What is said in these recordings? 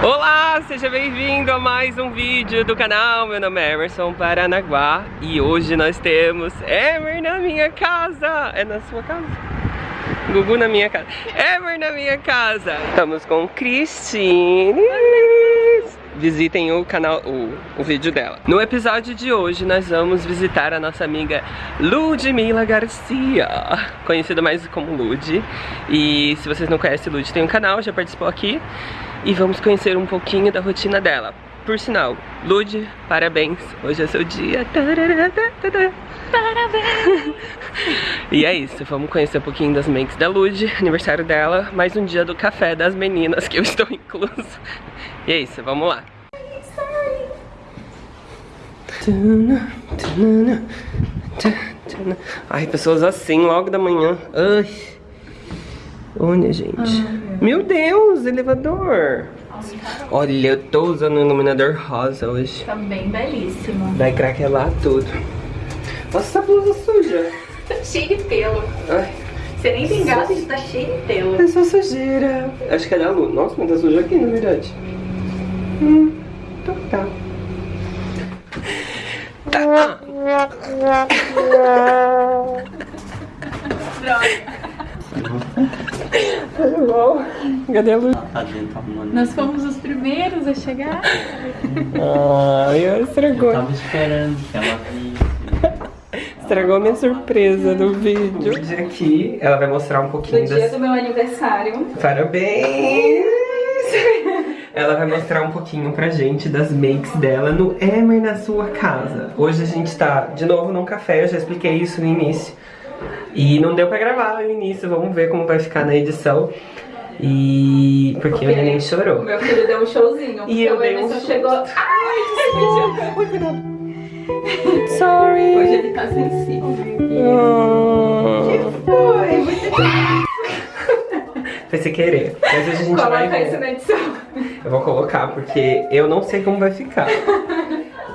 Olá, seja bem-vindo a mais um vídeo do canal. Meu nome é Emerson Paranaguá e hoje nós temos Emer na minha casa. É na sua casa? Gugu na minha casa. Emer na minha casa. Estamos com Cristine. Visitem o canal, o, o vídeo dela. No episódio de hoje nós vamos visitar a nossa amiga Ludmila Garcia, conhecida mais como Lud. E se vocês não conhecem Lud, tem um canal, já participou aqui e vamos conhecer um pouquinho da rotina dela. Por sinal, Lud, parabéns, hoje é seu dia. Parabéns! e é isso, vamos conhecer um pouquinho das makes da Lud, aniversário dela, mais um dia do café das meninas que eu estou incluso. E é isso, vamos lá. Ai, pessoas assim, logo da manhã. Ai. Olha, gente. Ah, meu Deus, elevador. Olha, eu tô usando um iluminador rosa hoje. Tá bem belíssimo. Vai craquelar tudo. Nossa, essa blusa suja. Tá cheio de pelo. Ai. Você nem tem gato e tá cheio de pelo. É só sujeira. Acho que é da luz. Nossa, mas tá suja aqui, na verdade. Hum, então tá. Tá. Droga. Tudo bom? Cadê a luz? Nós fomos os primeiros a chegar. Ai, estragou. Eu tava esperando que ela visse. Estragou minha surpresa do vídeo. Hoje aqui, ela vai mostrar um pouquinho No dia do meu aniversário. Parabéns! Ela vai mostrar um pouquinho pra gente das makes dela no Emer na sua casa. Hoje a gente tá de novo num café, eu já expliquei isso no início. E não deu pra gravar no início, vamos ver como vai ficar na edição. E... porque, o neném chorou. Meu filho deu um showzinho. E eu o dei um susto. chegou... Ai, Ui, cuidado. Sorry. Hoje ele tá sensível. Oh. Foi. Foi sem querer. Mas a gente vai Coloca isso na edição. Eu vou colocar porque eu não sei como vai ficar.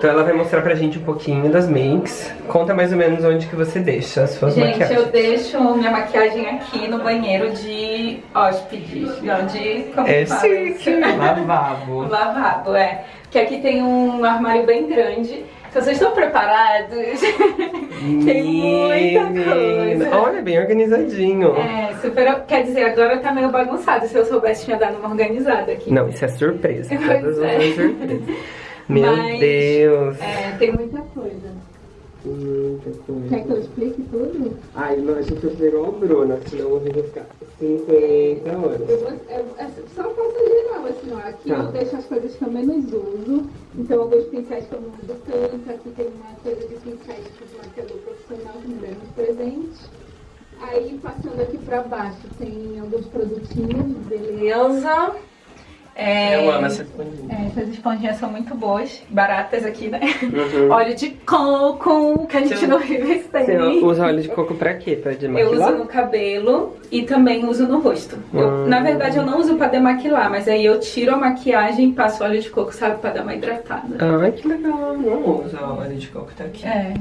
Então ela vai mostrar pra gente um pouquinho das makes. Conta mais ou menos onde que você deixa as suas Gente, maquiagens. eu deixo minha maquiagem aqui no banheiro de hóspedes. Não, de... Como É chique. Lavabo. Lavabo, é. Que aqui tem um armário bem grande. Se vocês estão preparados, tem muita coisa. Olha, bem organizadinho. É, super. Quer dizer, agora tá meio bagunçado. Se eu soubesse, tinha dado uma organizada aqui. Não, isso é surpresa. Todas é. surpresa. Meu Mas, Deus. É, tem muita coisa. Muita coisa. Quer que eu explique tudo? Ai, não, a gente vai fazer igual a Bruna, senão eu vou ficar 50 horas. Eu vou, eu, é só faço geral, assim, ó. Aqui Tá. eu deixo as coisas que eu menos uso. Então, alguns pincéis que eu não uso tanto. Aqui tem uma coisa de pincéis tipo maquiador profissional que me deram de presente. Aí, passando aqui pra baixo, tem alguns produtinhos, beleza. É, Eu amo essa esponjinha. é, essas esponjinhas são muito boas. Baratas aqui, né? Uhum. Óleo de coco, que a gente Você- não vive Você sem. usa óleo de coco pra quê? Pra Eu demaquilar? uso no cabelo e também uso no rosto. Eu- Hum. Na verdade, eu não uso pra demaquilar, mas aí eu tiro a maquiagem e passo óleo de coco, sabe? Pra dar uma hidratada. Ai, que legal. Não usa óleo de coco, tá aqui. É.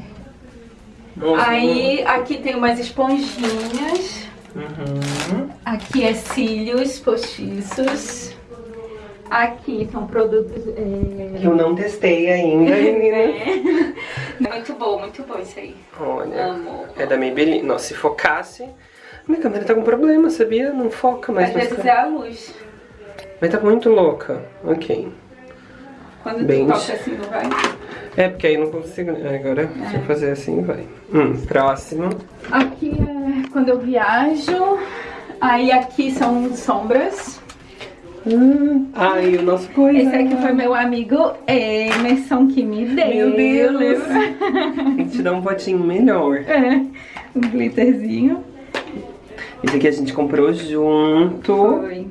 Não usa Aí, aqui tem umas esponjinhas. Uhum. Aqui é cílios postiços. Aqui são produtos... é, Eu não testei ainda, menina. É. Muito bom, muito bom isso aí. Olha, Amo. é da Maybelline. Nossa, se focasse... Minha câmera tá com problema, sabia? Não foca mais Às vezes é a luz. Mas tá muito louca. Ok. Quando Bem- tu toca assim, não vai? É, porque aí não consigo... Agora, se eu fazer assim, vai. Hum, próximo. Aqui é quando eu viajo. Aí aqui são sombras. Hum. Ai, o nosso coisa. Esse aqui foi meu amigo Emerson que me deu. Meu Deus. lembra? Tem que te dar um potinho melhor. É, um glitterzinho. Esse aqui a gente comprou junto. Foi.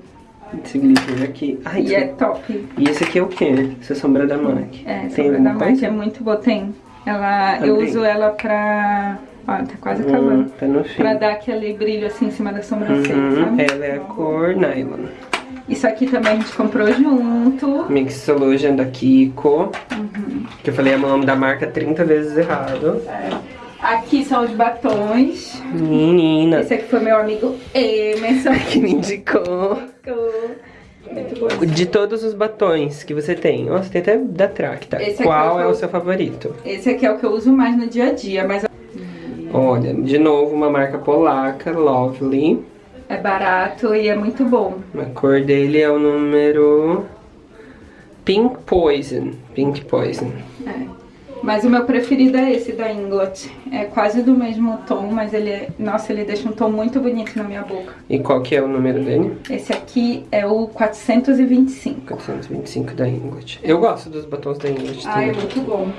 Esse glitter aqui. Ai, E é top. E esse aqui é o quê? Essa sombra da MAC. É, Tem sombra da MAC é muito boa. Tem. Ela, eu uso ela pra... Ó, tá quase Hum, acabando. tá no fim. Pra dar aquele brilho assim em cima da sobrancelha, Uhum? Ela é a cor nylon. Isso aqui também a gente comprou junto. Mixologian da Kiko. Uhum. Que eu falei o nome da marca 30 vezes errado. Aqui são os batons. Menina. Esse aqui foi meu amigo Emerson. Que me indicou. De todos os batons que você tem, nossa, tem até da Tracta. Esse Qual é é o seu favorito? Esse aqui é o que eu uso mais no dia a dia, mas Olha, de novo uma marca polaca, Lovely. É barato e é muito bom. A cor dele é o número Pink Poison. Pink Poison. É. Mas o meu preferido é esse da Inglot. É quase do mesmo tom, mas ele é... Nossa, ele deixa um tom muito bonito na minha boca. E qual que é o número dele? Esse aqui é o 425. 425 da Inglot. Eu gosto dos batons da Inglot Ai, é muito bom.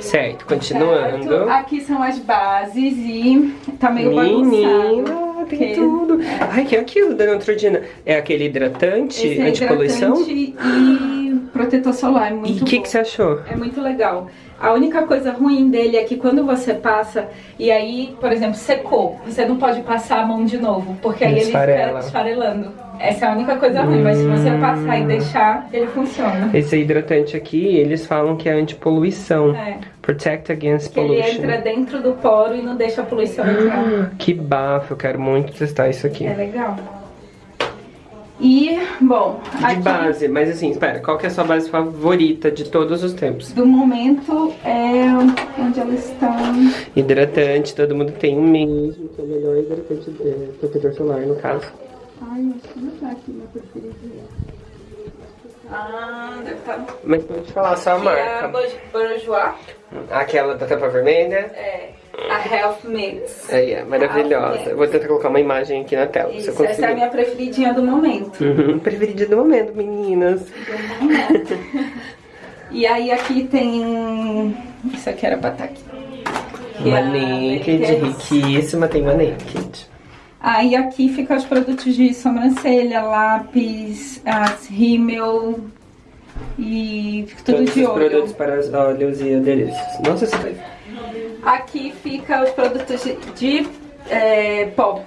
Certo, continuando. Certo? Aqui são as bases e tá meio bagunçado. Tem Que- tudo. Ai, que é aquilo da Neutrogena? É aquele hidratante, Esse é antipoluição? hidratante e protetor solar, é muito E o que, que você achou? É muito legal. A única coisa ruim dele é que quando você passa e aí, por exemplo, secou, você não pode passar a mão de novo, porque aí ele Esfarela. fica esfarelando. Essa é a única coisa ruim, mas se você passar e deixar, ele funciona. Esse hidratante aqui, eles falam que é antipoluição. É, Protect against que ele pollution. entra dentro do poro e não deixa a poluição entrar. Ah, que bafo, eu quero muito testar isso aqui. É legal. E, bom, De aqui base, mas assim, espera, qual que é a sua base favorita de todos os tempos? do momento é onde ela está. Hidratante, todo mundo tem o mesmo, que é o melhor hidratante, é, protetor solar no caso. Ai, acho que não tá aqui meu preferido. Ah, deve estar. Mas pode falar só a Aqui é a marca. Bourjois. Aquela da tampa vermelha. É, a Health Mix. Aí, é maravilhosa. Eu Vou tentar colocar uma imagem aqui na tela, Isso, essa é a minha preferidinha do momento. Uhum, preferida do momento, meninas. Do momento. e aí aqui tem. Isso aqui era pra estar aqui. Que Uma é a naked, Naked. riquíssima, tem uma naked. Aí aqui fica os produtos de sobrancelha, lápis, as rímel e tudo Todos de os olho. produtos para os olhos e adereços. Nossa, você faz. Aqui fica os produtos de, de é, pó.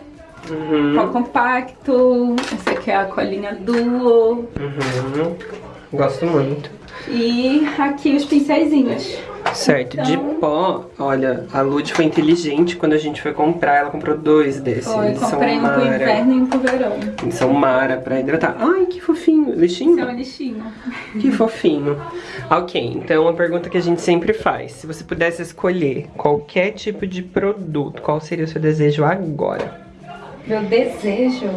Uhum. Pó compacto, essa aqui é a colinha duo. Uhum. Gosto muito. E aqui os pincéisinhos. Certo, de Então- pó, olha, a Lud foi inteligente quando a gente foi comprar, ela comprou dois desses. Foi, comprei um pro inverno e um pro verão. Eles são Mara pra hidratar. Ai, que fofinho. Esse é um Lixinho? lixinho. Que fofinho. Ok, então uma pergunta que a gente sempre faz. Se você pudesse escolher qualquer tipo de produto, qual seria o seu desejo agora? Meu desejo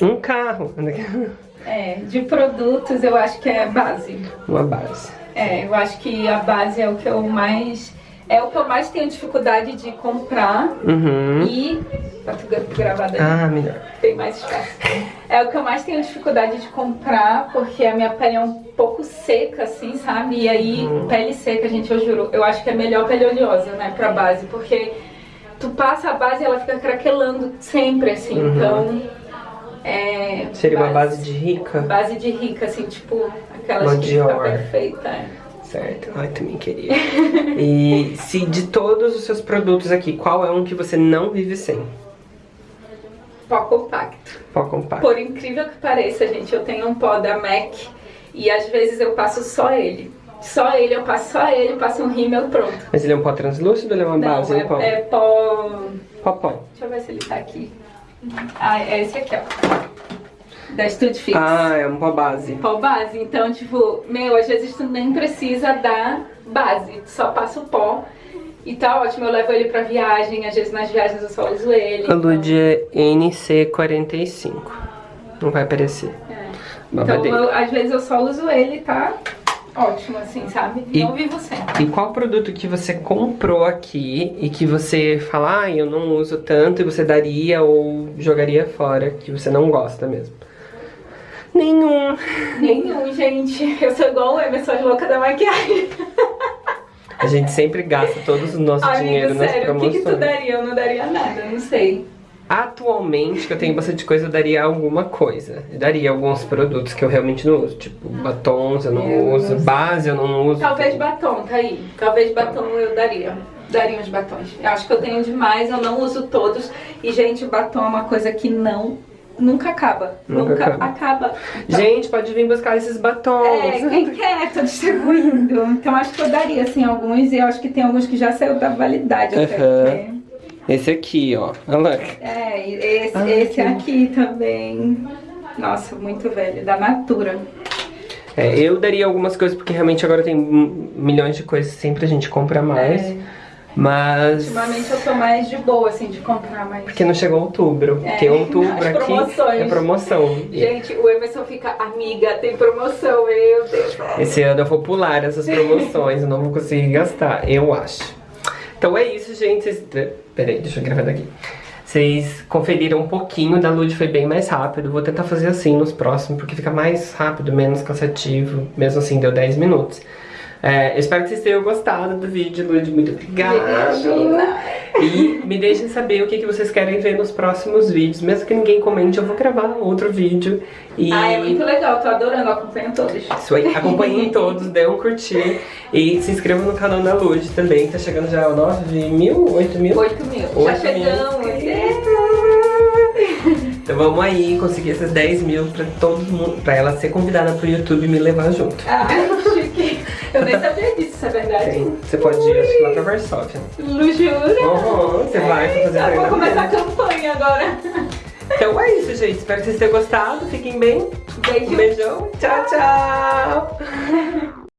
Um carro. é de produtos, eu acho que é base. Uma base. É, eu acho que a base é o que eu mais é o que eu mais tenho dificuldade de comprar Uhum. e tá tu gra- gravado aí. Ah, melhor. tem mais espaço. É o que eu mais tenho dificuldade de comprar, porque a minha pele é um pouco seca, assim, sabe? E aí, pele seca, gente, eu juro, eu acho que é melhor pele oleosa, né, pra base, porque tu passa a base e ela fica craquelando sempre, assim, Uhum. então. É, Seria uma base de rica? Base de rica, assim, tipo, aquelas Uma que fica perfeita. é. Certo. Ai, também queria. e se de todos os seus produtos aqui, qual é um que você não vive sem? Pó compacto. Pó compacto. Por incrível que pareça, gente, eu tenho um pó da MAC e às vezes eu passo só ele. Só ele, eu passo só ele, passo um rímel pronto. Mas ele é um pó translúcido ou ele é uma base? Não, um pó? é, é pó. Pó pó. Deixa eu ver se ele tá aqui. Ah, é esse aqui, ó. Da Studio Fix. Ah, é um pó base. Pó base. Então, tipo, meu, às vezes tu nem precisa da base. Tu só passa o pó. E tá ótimo, eu levo ele pra viagem. Às vezes nas viagens eu só uso ele. A Lud é NC45. Não vai aparecer. É. Então, eu- às vezes eu só uso ele, tá? Ótimo, assim, sabe? E- Não vivo sem. E qual produto que você comprou aqui e que você fala, ah, eu não uso tanto e você daria ou jogaria fora, que você não gosta mesmo? Nenhum. Nenhum, gente. Eu sou igual o Emerson, as louca da maquiagem. A gente sempre gasta todo o nosso dinheiro Amigo, nas sério, o que, que tu daria? Eu não daria nada, não sei. Atualmente, que eu tenho bastante coisa, eu daria alguma coisa. Eu daria alguns produtos que eu realmente não uso. Tipo, batons eu não Eu uso, não base eu não uso. Talvez batom, tá aí. Talvez batom eu daria. Daria uns batons. Eu acho que eu tenho demais, eu não uso todos. E, gente, batom é uma coisa que não. Nunca acaba. Nunca Nunca, acaba. acaba. Gente, pode vir buscar esses batons. É, quem quer, tô distribuindo. Então acho que eu daria, assim, alguns. E eu acho que tem alguns que já saiu da validade até. Aham. Esse aqui, ó. Olha lá. É, e esse, Ai, esse aqui também. Nossa, muito velho, da Natura. É, eu daria algumas coisas, porque realmente agora tem milhões de coisas, sempre a gente compra mais. É. Mas. Ultimamente eu tô mais de boa, assim, de comprar mais. Porque não chegou outubro. É, Porque outubro aqui promoções. é promoção. Gente, o Emerson fica, amiga, tem promoção, meu Deus. Esse ano eu vou pular essas promoções, eu não vou conseguir gastar, eu acho. Então é isso, gente. Vocês... Peraí, deixa eu gravar daqui. Vocês conferiram um pouquinho da Lud, foi bem mais rápido. Vou tentar fazer assim nos próximos, porque fica mais rápido, menos cansativo. Mesmo assim, deu 10 minutos. É, eu espero que vocês tenham gostado do vídeo, Lud. Muito obrigado. Imagina. E me deixem saber o que, que vocês querem ver nos próximos vídeos. Mesmo que ninguém comente, eu vou gravar outro vídeo. E... Ah, é muito legal, tô adorando, acompanho todos. Isso aí, acompanhem todos, dê um curtir e se inscrevam no canal da Lud também, tá chegando já 9 mil, 8 mil? 8 mil. Já Oito mil chegamos. Então vamos aí conseguir esses 10 mil pra todo mundo, pra ela ser convidada pro YouTube e me levar junto. Ah. Eu nem sabia disso, isso é verdade. Sim, Você pode ir acho que lá pra Varsóvia. Lu, jura? Uhum, você vai fazer Eita, Vou começar a campanha agora. Então é isso, gente. Espero que vocês tenham gostado. Fiquem bem. Beijo. Um beijão. Tchau, tchau.